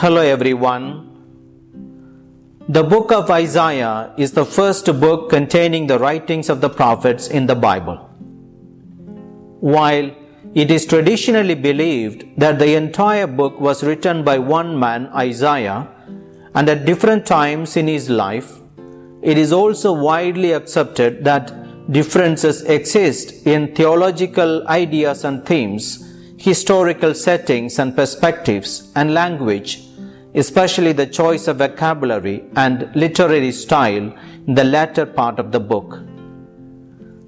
Hello everyone. The book of Isaiah is the first book containing the writings of the prophets in the Bible. While it is traditionally believed that the entire book was written by one man, Isaiah, and at different times in his life, it is also widely accepted that differences exist in theological ideas and themes, historical settings and perspectives, and language, especially the choice of vocabulary and literary style in the latter part of the book.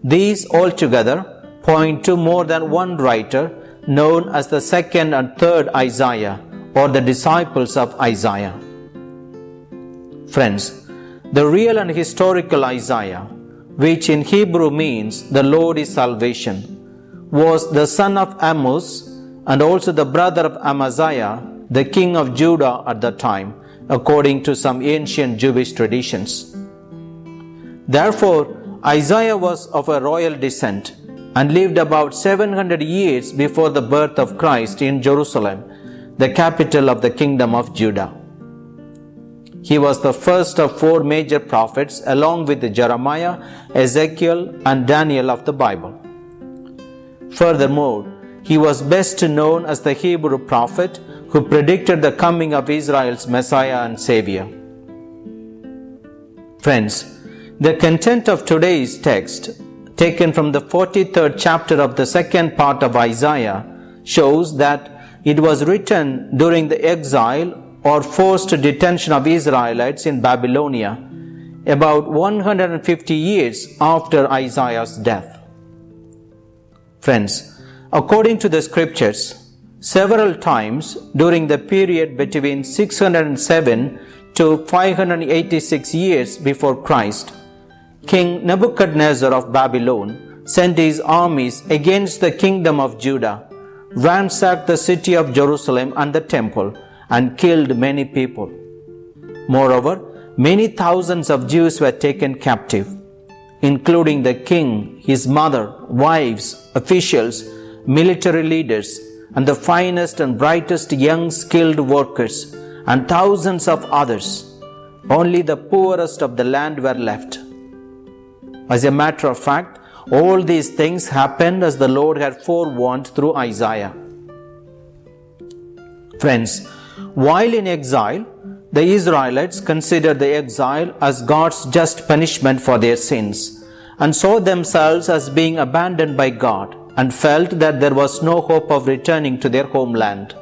These altogether point to more than one writer known as the second and third Isaiah or the disciples of Isaiah. Friends, the real and historical Isaiah, which in Hebrew means the Lord is salvation, was the son of Amos and also the brother of Amaziah, the king of Judah at the time, according to some ancient Jewish traditions. Therefore, Isaiah was of a royal descent and lived about 700 years before the birth of Christ in Jerusalem, the capital of the kingdom of Judah. He was the first of four major prophets, along with Jeremiah, Ezekiel, and Daniel of the Bible. Furthermore, he was best known as the Hebrew prophet who predicted the coming of Israel's Messiah and Savior. Friends, the content of today's text taken from the 43rd chapter of the second part of Isaiah, shows that it was written during the exile or forced detention of Israelites in Babylonia, about 150 years after Isaiah's death. Friends, according to the scriptures, several times during the period between 607 to 586 years before Christ, King Nebuchadnezzar of Babylon sent his armies against the kingdom of Judah, ransacked the city of Jerusalem and the temple, and killed many people. Moreover, many thousands of Jews were taken captive, including the king, his mother, wives, officials, military leaders, and the finest and brightest young skilled workers, and thousands of others. Only the poorest of the land were left as a matter of fact, all these things happened as the Lord had forewarned through Isaiah. Friends, while in exile, the Israelites considered the exile as God's just punishment for their sins and saw themselves as being abandoned by God and felt that there was no hope of returning to their homeland.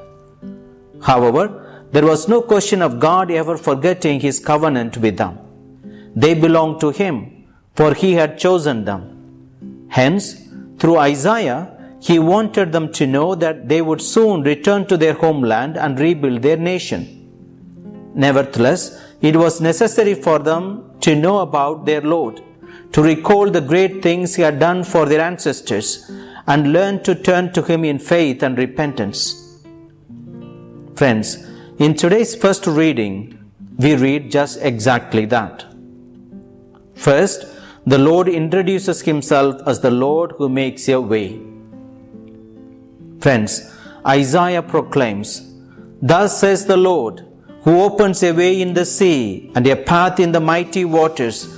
However, there was no question of God ever forgetting his covenant with them. They belonged to him for he had chosen them. Hence, through Isaiah, he wanted them to know that they would soon return to their homeland and rebuild their nation. Nevertheless, it was necessary for them to know about their Lord, to recall the great things he had done for their ancestors, and learn to turn to him in faith and repentance. Friends, in today's first reading, we read just exactly that. First, the Lord introduces himself as the Lord who makes a way. Friends, Isaiah proclaims, Thus says the Lord, who opens a way in the sea and a path in the mighty waters,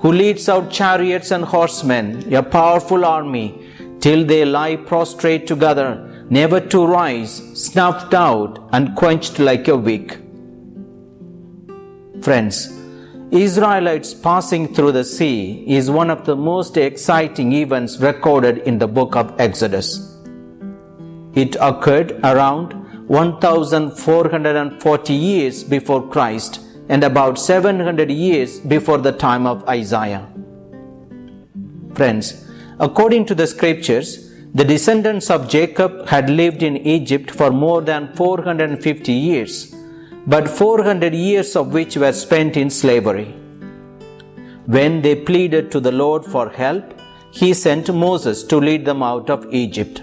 who leads out chariots and horsemen, a powerful army, till they lie prostrate together, never to rise, snuffed out and quenched like a wick. Friends, Israelites passing through the sea is one of the most exciting events recorded in the book of Exodus. It occurred around 1440 years before Christ and about 700 years before the time of Isaiah. Friends, according to the scriptures, the descendants of Jacob had lived in Egypt for more than 450 years but 400 years of which were spent in slavery. When they pleaded to the Lord for help, he sent Moses to lead them out of Egypt.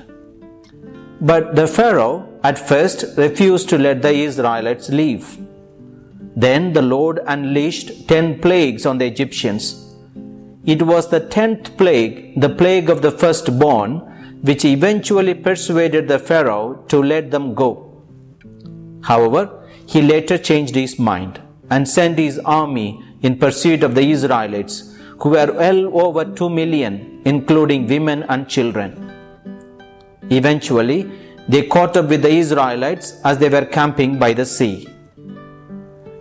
But the Pharaoh at first refused to let the Israelites leave. Then the Lord unleashed ten plagues on the Egyptians. It was the tenth plague, the plague of the firstborn, which eventually persuaded the Pharaoh to let them go. However, he later changed his mind and sent his army in pursuit of the Israelites, who were well over 2 million, including women and children. Eventually, they caught up with the Israelites as they were camping by the sea.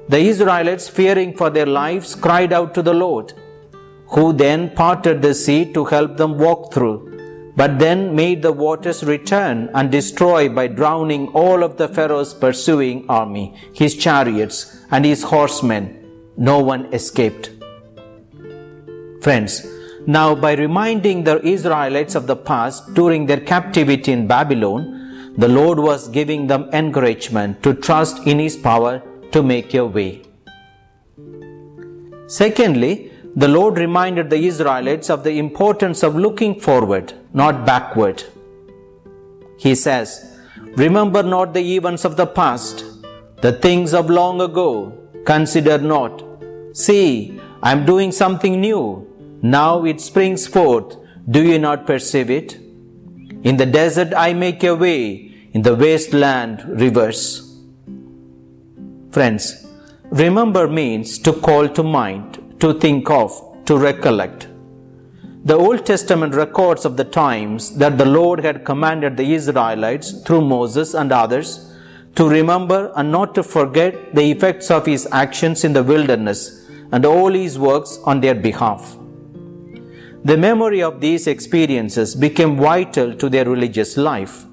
The Israelites, fearing for their lives, cried out to the Lord, who then parted the sea to help them walk through but then made the waters return and destroy by drowning all of the Pharaoh's pursuing army, his chariots, and his horsemen. No one escaped. Friends, now by reminding the Israelites of the past during their captivity in Babylon, the Lord was giving them encouragement to trust in His power to make a way. Secondly, the Lord reminded the Israelites of the importance of looking forward, not backward. He says, Remember not the events of the past, the things of long ago, consider not. See, I am doing something new. Now it springs forth. Do you not perceive it? In the desert I make a way, in the wasteland rivers. Friends, remember means to call to mind to think of, to recollect. The Old Testament records of the times that the Lord had commanded the Israelites through Moses and others to remember and not to forget the effects of his actions in the wilderness and all his works on their behalf. The memory of these experiences became vital to their religious life.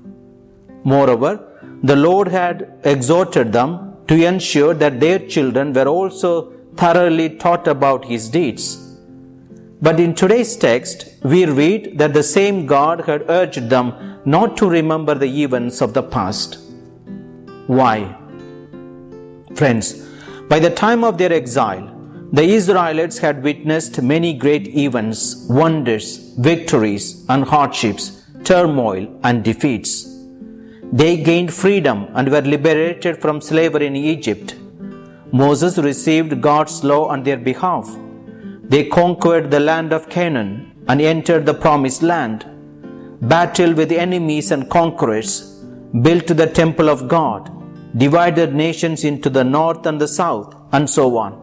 Moreover, the Lord had exhorted them to ensure that their children were also thoroughly taught about his deeds. But in today's text, we read that the same God had urged them not to remember the events of the past. Why? Friends, by the time of their exile, the Israelites had witnessed many great events, wonders, victories, and hardships, turmoil, and defeats. They gained freedom and were liberated from slavery in Egypt Moses received God's law on their behalf. They conquered the land of Canaan and entered the promised land, battled with enemies and conquerors, built the temple of God, divided nations into the north and the south, and so on.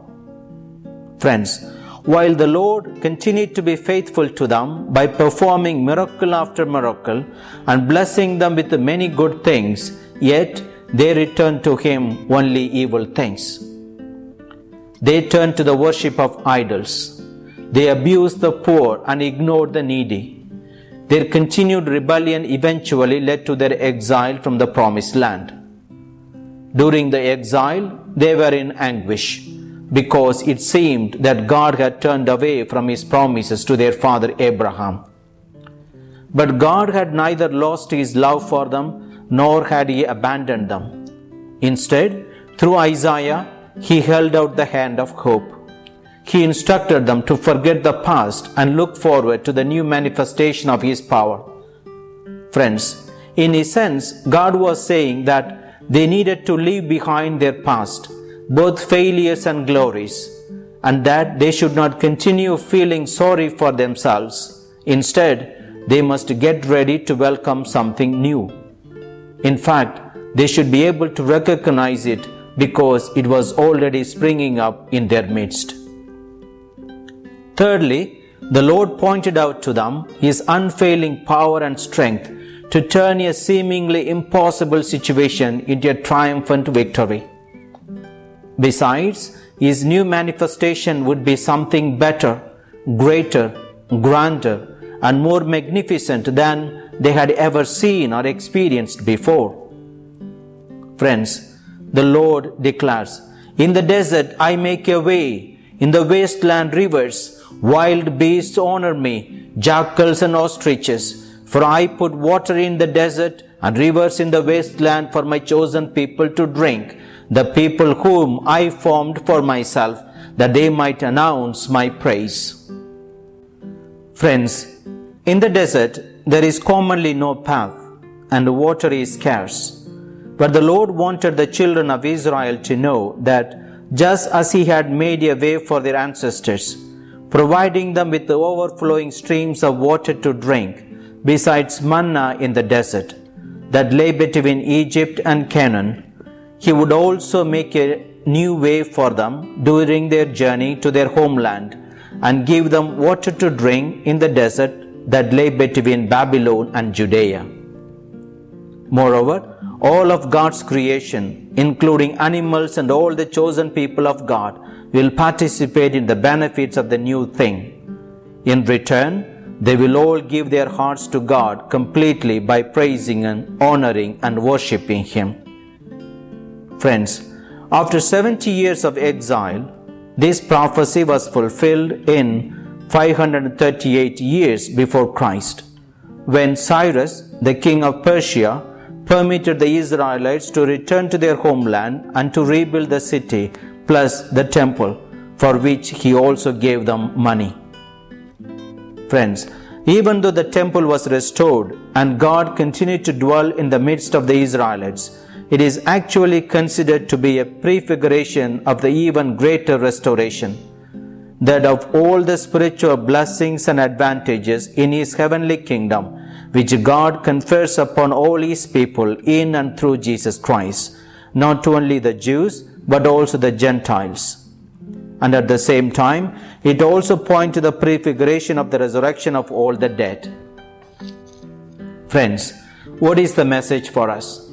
Friends, while the Lord continued to be faithful to them by performing miracle after miracle and blessing them with many good things, yet they returned to Him only evil things. They turned to the worship of idols. They abused the poor and ignored the needy. Their continued rebellion eventually led to their exile from the promised land. During the exile, they were in anguish because it seemed that God had turned away from his promises to their father Abraham. But God had neither lost his love for them nor had he abandoned them. Instead, through Isaiah, he held out the hand of hope. He instructed them to forget the past and look forward to the new manifestation of His power. Friends, in a sense, God was saying that they needed to leave behind their past, both failures and glories, and that they should not continue feeling sorry for themselves. Instead, they must get ready to welcome something new. In fact, they should be able to recognize it because it was already springing up in their midst. Thirdly, the Lord pointed out to them His unfailing power and strength to turn a seemingly impossible situation into a triumphant victory. Besides, His new manifestation would be something better, greater, grander, and more magnificent than they had ever seen or experienced before. Friends, the Lord declares, In the desert I make a way, in the wasteland rivers, wild beasts honor me, jackals and ostriches. For I put water in the desert and rivers in the wasteland for my chosen people to drink, the people whom I formed for myself, that they might announce my praise. Friends, in the desert there is commonly no path, and water is scarce. But the Lord wanted the children of Israel to know that just as He had made a way for their ancestors, providing them with the overflowing streams of water to drink, besides manna in the desert that lay between Egypt and Canaan, He would also make a new way for them during their journey to their homeland and give them water to drink in the desert that lay between Babylon and Judea. Moreover, all of God's creation, including animals and all the chosen people of God, will participate in the benefits of the new thing. In return, they will all give their hearts to God completely by praising and honoring and worshipping Him. Friends, after 70 years of exile, this prophecy was fulfilled in 538 years before Christ, when Cyrus, the king of Persia, permitted the Israelites to return to their homeland and to rebuild the city plus the temple, for which he also gave them money. Friends, even though the temple was restored and God continued to dwell in the midst of the Israelites, it is actually considered to be a prefiguration of the even greater restoration. That of all the spiritual blessings and advantages in His heavenly kingdom, which God confers upon all His people in and through Jesus Christ, not only the Jews, but also the Gentiles. And at the same time, it also points to the prefiguration of the resurrection of all the dead. Friends, what is the message for us?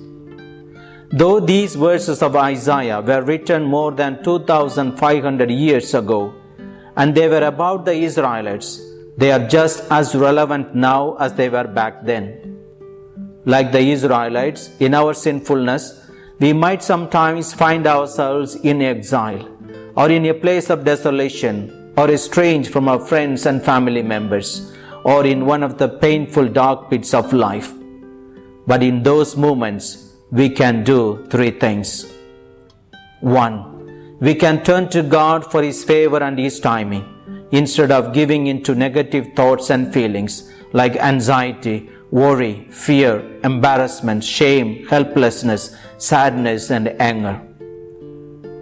Though these verses of Isaiah were written more than 2500 years ago, and they were about the Israelites, they are just as relevant now as they were back then. Like the Israelites, in our sinfulness, we might sometimes find ourselves in exile, or in a place of desolation, or estranged from our friends and family members, or in one of the painful dark pits of life. But in those moments, we can do three things. One, we can turn to God for His favor and His timing instead of giving into negative thoughts and feelings like anxiety, worry, fear, embarrassment, shame, helplessness, sadness, and anger.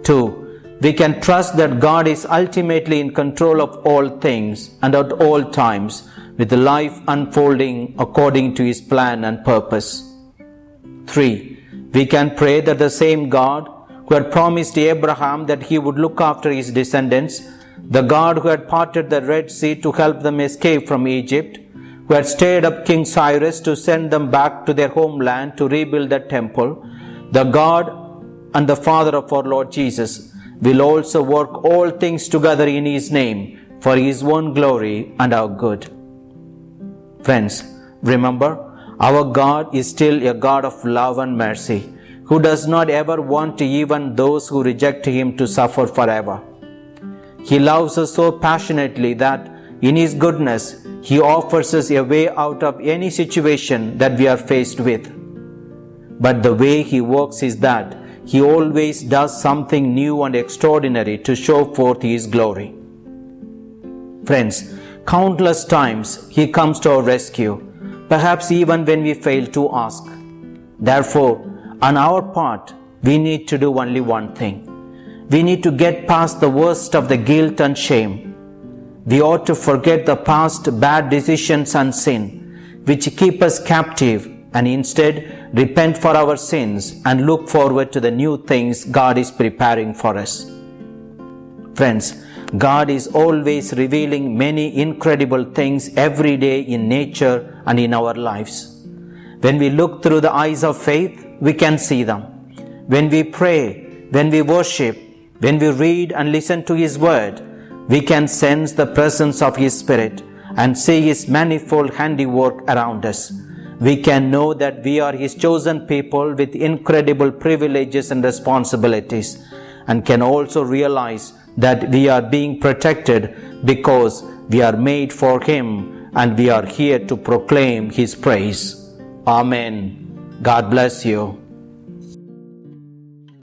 Two, we can trust that God is ultimately in control of all things and at all times, with life unfolding according to His plan and purpose. Three, we can pray that the same God who had promised Abraham that he would look after his descendants, the God who had parted the Red Sea to help them escape from Egypt, who had stirred up King Cyrus to send them back to their homeland to rebuild the temple, the God and the Father of our Lord Jesus will also work all things together in His name for His own glory and our good. Friends, remember, our God is still a God of love and mercy, who does not ever want even those who reject Him to suffer forever. He loves us so passionately that in His goodness, He offers us a way out of any situation that we are faced with. But the way He works is that He always does something new and extraordinary to show forth His glory. Friends, countless times He comes to our rescue perhaps even when we fail to ask. Therefore, on our part, we need to do only one thing. We need to get past the worst of the guilt and shame. We ought to forget the past bad decisions and sin, which keep us captive, and instead repent for our sins and look forward to the new things God is preparing for us. Friends, God is always revealing many incredible things every day in nature and in our lives. When we look through the eyes of faith, we can see them. When we pray, when we worship, when we read and listen to His Word, we can sense the presence of His Spirit and see His manifold handiwork around us. We can know that we are His chosen people with incredible privileges and responsibilities and can also realize that we are being protected because we are made for Him and we are here to proclaim His praise. Amen. God bless you.